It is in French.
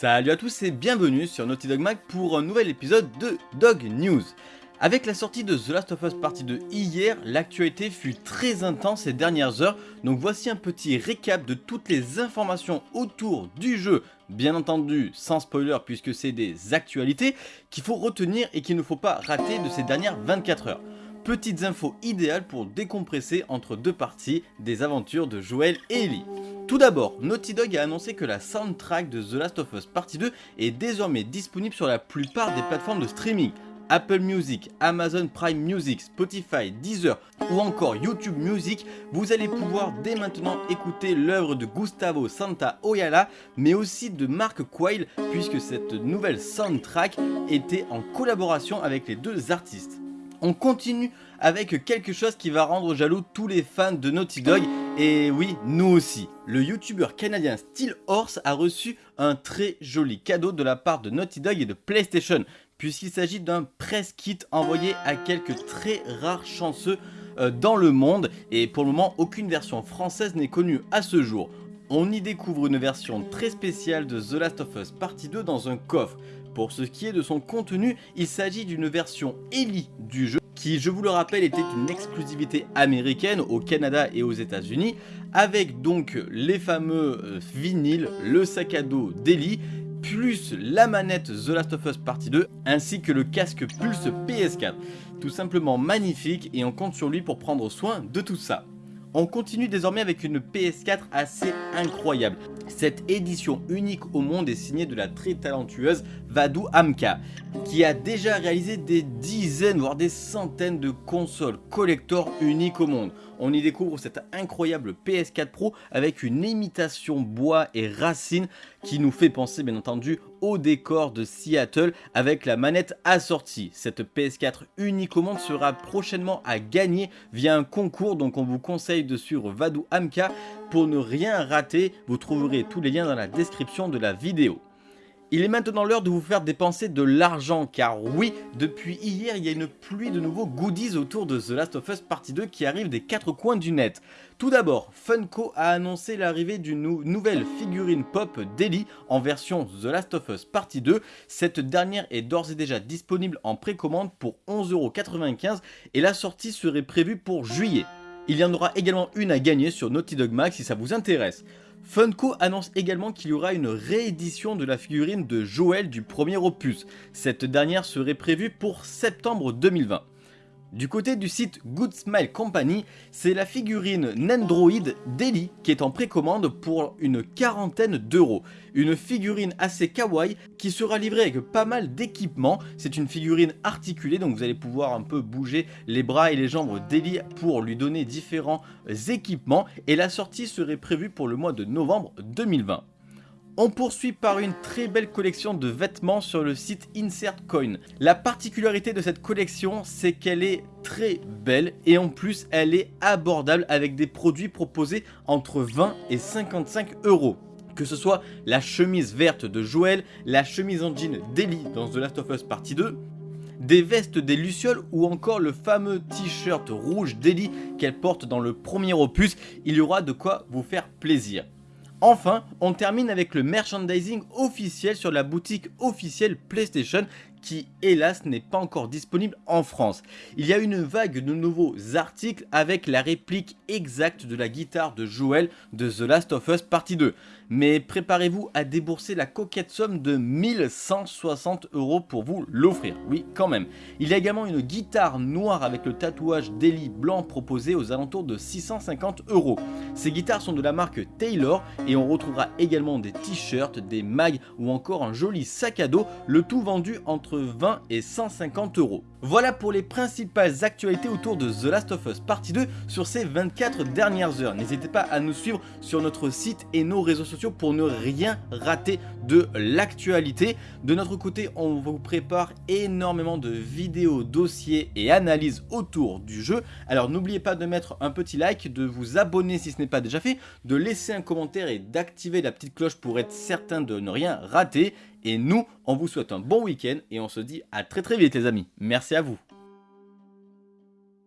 Salut à tous et bienvenue sur Naughty Dog Mag pour un nouvel épisode de Dog News. Avec la sortie de The Last of Us Partie 2 hier, l'actualité fut très intense ces dernières heures, donc voici un petit récap de toutes les informations autour du jeu, bien entendu sans spoiler puisque c'est des actualités, qu'il faut retenir et qu'il ne faut pas rater de ces dernières 24 heures. Petites infos idéales pour décompresser entre deux parties des aventures de Joel et Ellie. Tout d'abord, Naughty Dog a annoncé que la soundtrack de The Last of Us Partie 2 est désormais disponible sur la plupart des plateformes de streaming. Apple Music, Amazon Prime Music, Spotify, Deezer ou encore YouTube Music, vous allez pouvoir dès maintenant écouter l'œuvre de Gustavo Santa Oyala, mais aussi de Mark Quayle, puisque cette nouvelle soundtrack était en collaboration avec les deux artistes. On continue avec quelque chose qui va rendre jaloux tous les fans de Naughty Dog, et oui, nous aussi. Le youtubeur canadien Steel Horse a reçu un très joli cadeau de la part de Naughty Dog et de PlayStation, puisqu'il s'agit d'un press kit envoyé à quelques très rares chanceux euh, dans le monde, et pour le moment, aucune version française n'est connue à ce jour. On y découvre une version très spéciale de The Last of Us Partie 2 dans un coffre. Pour ce qui est de son contenu, il s'agit d'une version Ellie du jeu qui, je vous le rappelle, était une exclusivité américaine au Canada et aux états unis avec donc les fameux euh, vinyles, le sac à dos d'Ellie, plus la manette The Last of Us Partie 2, ainsi que le casque Pulse PS4. Tout simplement magnifique et on compte sur lui pour prendre soin de tout ça. On continue désormais avec une PS4 assez incroyable. Cette édition unique au monde est signée de la très talentueuse Vadu Amka, qui a déjà réalisé des dizaines voire des centaines de consoles collector uniques au monde. On y découvre cette incroyable PS4 Pro avec une imitation bois et racine qui nous fait penser bien entendu au décor de Seattle avec la manette assortie. Cette PS4 unique au monde sera prochainement à gagner via un concours donc on vous conseille de suivre Vadu Amka pour ne rien rater. Vous trouverez tous les liens dans la description de la vidéo. Il est maintenant l'heure de vous faire dépenser de l'argent car oui, depuis hier il y a une pluie de nouveaux goodies autour de The Last of Us Partie 2 qui arrivent des quatre coins du net. Tout d'abord, Funko a annoncé l'arrivée d'une nouvelle figurine pop d'Ellie en version The Last of Us Partie 2. Cette dernière est d'ores et déjà disponible en précommande pour 11,95€ et la sortie serait prévue pour juillet. Il y en aura également une à gagner sur Naughty Dog Max si ça vous intéresse. Funko annonce également qu'il y aura une réédition de la figurine de Joel du premier opus. Cette dernière serait prévue pour septembre 2020. Du côté du site Good Smile Company, c'est la figurine Nendroid d'Ellie qui est en précommande pour une quarantaine d'euros. Une figurine assez kawaii qui sera livrée avec pas mal d'équipements. C'est une figurine articulée donc vous allez pouvoir un peu bouger les bras et les jambes d'Ellie pour lui donner différents équipements. Et la sortie serait prévue pour le mois de novembre 2020. On poursuit par une très belle collection de vêtements sur le site InsertCoin. La particularité de cette collection, c'est qu'elle est très belle et en plus elle est abordable avec des produits proposés entre 20 et 55 euros que ce soit la chemise verte de Joël, la chemise en jean d'Ellie dans The Last of Us Partie 2, des vestes des Lucioles ou encore le fameux t-shirt rouge d'Ellie qu'elle porte dans le premier opus, il y aura de quoi vous faire plaisir. Enfin, on termine avec le merchandising officiel sur la boutique officielle PlayStation qui hélas n'est pas encore disponible en France. Il y a une vague de nouveaux articles avec la réplique exacte de la guitare de Joel de The Last of Us Partie 2. Mais préparez-vous à débourser la coquette somme de 1160 euros pour vous l'offrir, oui quand même. Il y a également une guitare noire avec le tatouage d'Eli blanc proposé aux alentours de 650 euros. Ces guitares sont de la marque Taylor et on retrouvera également des t-shirts, des mags ou encore un joli sac à dos, le tout vendu entre 20 et 150 euros. Voilà pour les principales actualités autour de The Last of Us Partie 2 sur ces 24 dernières heures. N'hésitez pas à nous suivre sur notre site et nos réseaux sociaux pour ne rien rater de l'actualité. De notre côté, on vous prépare énormément de vidéos, dossiers et analyses autour du jeu. Alors n'oubliez pas de mettre un petit like, de vous abonner si ce n'est pas déjà fait, de laisser un commentaire et d'activer la petite cloche pour être certain de ne rien rater. Et nous, on vous souhaite un bon week-end et on se dit à très très vite les amis. Merci à vous.